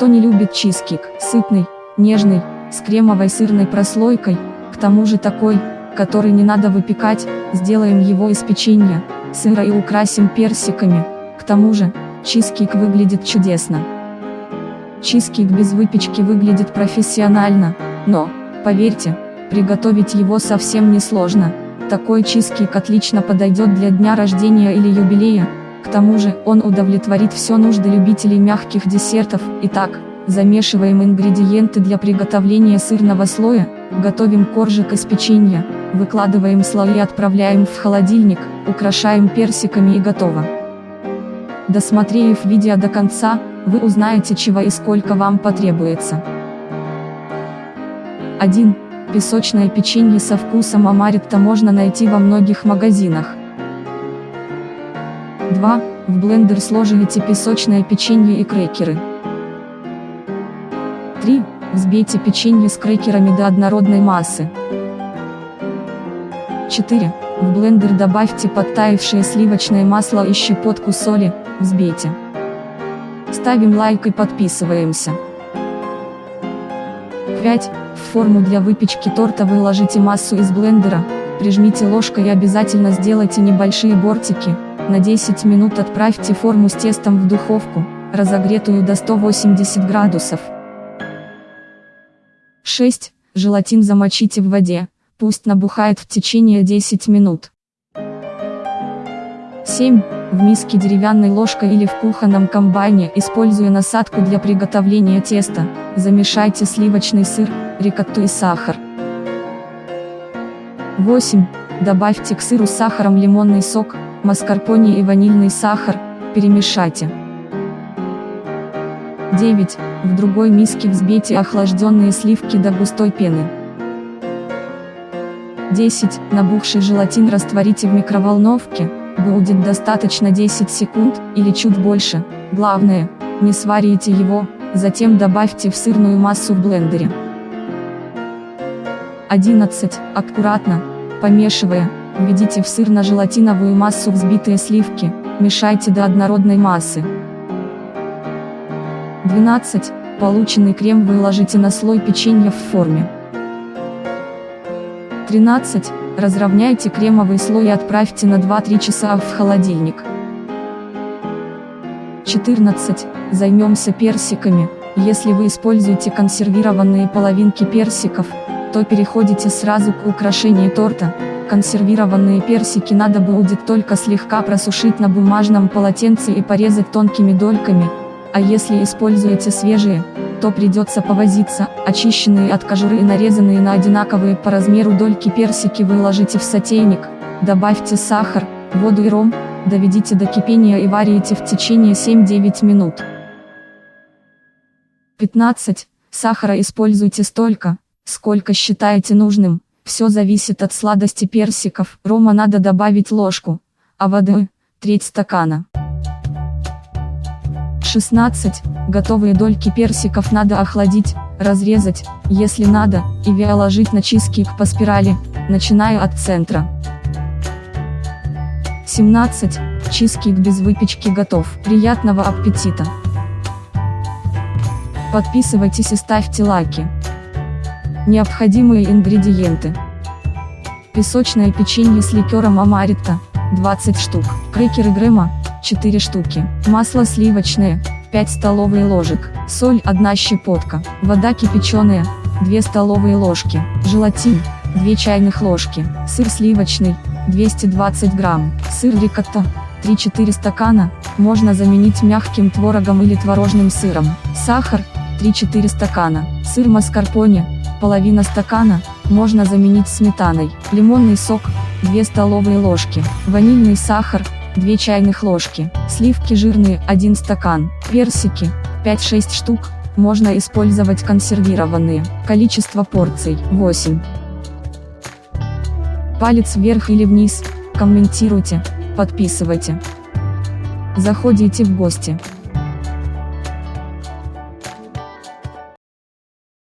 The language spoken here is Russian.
Кто не любит чизкейк, сытный, нежный, с кремовой сырной прослойкой, к тому же такой, который не надо выпекать, сделаем его из печенья, сыра и украсим персиками, к тому же, чизкейк выглядит чудесно. Чизкейк без выпечки выглядит профессионально, но, поверьте, приготовить его совсем не сложно, такой чизкейк отлично подойдет для дня рождения или юбилея, к тому же, он удовлетворит все нужды любителей мягких десертов. Итак, замешиваем ингредиенты для приготовления сырного слоя, готовим коржик из печенья, выкладываем слои и отправляем в холодильник, украшаем персиками и готово. Досмотрев видео до конца, вы узнаете чего и сколько вам потребуется. 1. Песочное печенье со вкусом амаритта можно найти во многих магазинах. 2. В блендер сложите песочное печенье и крекеры. 3. Взбейте печенье с крекерами до однородной массы. 4. В блендер добавьте подтаявшее сливочное масло и щепотку соли, взбейте. Ставим лайк и подписываемся. 5. В форму для выпечки торта выложите массу из блендера, прижмите ложкой и обязательно сделайте небольшие бортики, на 10 минут отправьте форму с тестом в духовку, разогретую до 180 градусов. 6. Желатин замочите в воде, пусть набухает в течение 10 минут. 7. В миске деревянной ложкой или в кухонном комбайне, используя насадку для приготовления теста, замешайте сливочный сыр, рикотту и сахар. 8. Добавьте к сыру сахаром лимонный сок, маскарпоне и ванильный сахар, перемешайте. 9. В другой миске взбейте охлажденные сливки до густой пены. 10. Набухший желатин растворите в микроволновке, будет достаточно 10 секунд, или чуть больше, главное, не сварите его, затем добавьте в сырную массу в блендере. 11. Аккуратно, помешивая, Введите в сырно-желатиновую массу взбитые сливки, мешайте до однородной массы. 12. Полученный крем выложите на слой печенья в форме. 13. Разровняйте кремовый слой и отправьте на 2-3 часа в холодильник. 14. Займемся персиками. Если вы используете консервированные половинки персиков, то переходите сразу к украшению торта, консервированные персики надо будет только слегка просушить на бумажном полотенце и порезать тонкими дольками, а если используете свежие, то придется повозиться, очищенные от кожуры и нарезанные на одинаковые по размеру дольки персики выложите в сотейник, добавьте сахар, воду и ром, доведите до кипения и варите в течение 7-9 минут. 15. Сахара используйте столько, сколько считаете нужным. Все зависит от сладости персиков. Рома надо добавить ложку, а воды – треть стакана. 16. Готовые дольки персиков надо охладить, разрезать, если надо, и виоложить на чизкейк по спирали, начиная от центра. 17. Чизкейк без выпечки готов. Приятного аппетита! Подписывайтесь и ставьте лайки. Необходимые ингредиенты. Песочное печенье с ликером амарита, 20 штук. Крекеры Грэма, 4 штуки. Масло сливочное, 5 столовые ложек. Соль 1 щепотка. Вода кипяченая, 2 столовые ложки. Желатин, 2 чайных ложки. Сыр сливочный, 220 грамм. Сыр рикотта, 3-4 стакана, можно заменить мягким творогом или творожным сыром. Сахар, 3-4 стакана. Сыр маскарпоне, половина стакана, можно заменить сметаной. Лимонный сок, 2 столовые ложки. Ванильный сахар, 2 чайных ложки. Сливки жирные, 1 стакан. Персики, 5-6 штук, можно использовать консервированные. Количество порций, 8. Палец вверх или вниз, комментируйте, подписывайте. Заходите в гости.